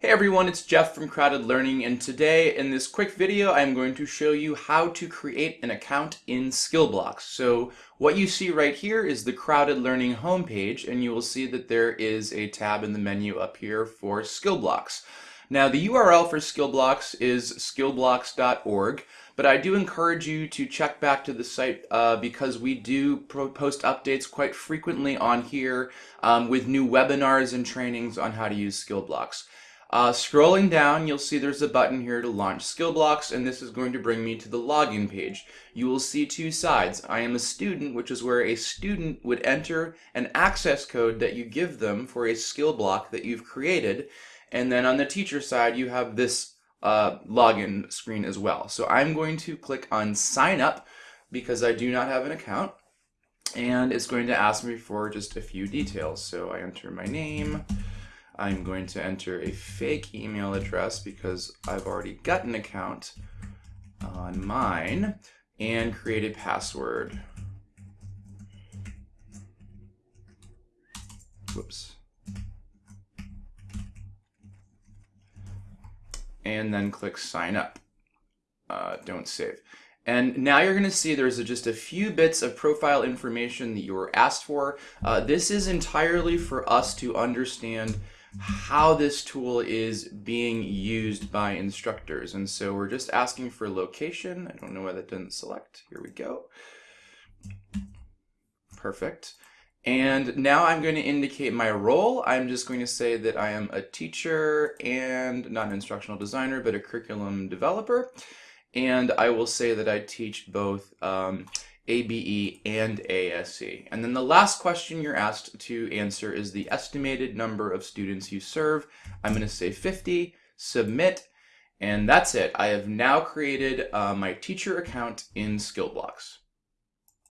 Hey everyone, it's Jeff from Crowded Learning and today in this quick video I'm going to show you how to create an account in Skillblocks. So what you see right here is the Crowded Learning homepage and you will see that there is a tab in the menu up here for Skillblocks. Now the URL for Skillblocks is skillblocks.org but I do encourage you to check back to the site uh, because we do post updates quite frequently on here um, with new webinars and trainings on how to use Skillblocks. Uh, scrolling down, you'll see there's a button here to launch Skillblocks, and this is going to bring me to the login page. You will see two sides. I am a student, which is where a student would enter an access code that you give them for a skill block that you've created. And then on the teacher side, you have this uh, login screen as well. So I'm going to click on sign up because I do not have an account. And it's going to ask me for just a few details. So I enter my name, I'm going to enter a fake email address because I've already got an account on mine and create a password. Whoops. And then click sign up. Uh, don't save. And now you're going to see there's a, just a few bits of profile information that you were asked for. Uh, this is entirely for us to understand how this tool is being used by instructors. And so we're just asking for location. I don't know why that didn't select. Here we go. Perfect. And now I'm going to indicate my role. I'm just going to say that I am a teacher and not an instructional designer, but a curriculum developer. And I will say that I teach both um, ABE, and ASE. And then the last question you're asked to answer is the estimated number of students you serve. I'm going to say 50, submit, and that's it. I have now created uh, my teacher account in Skillblocks.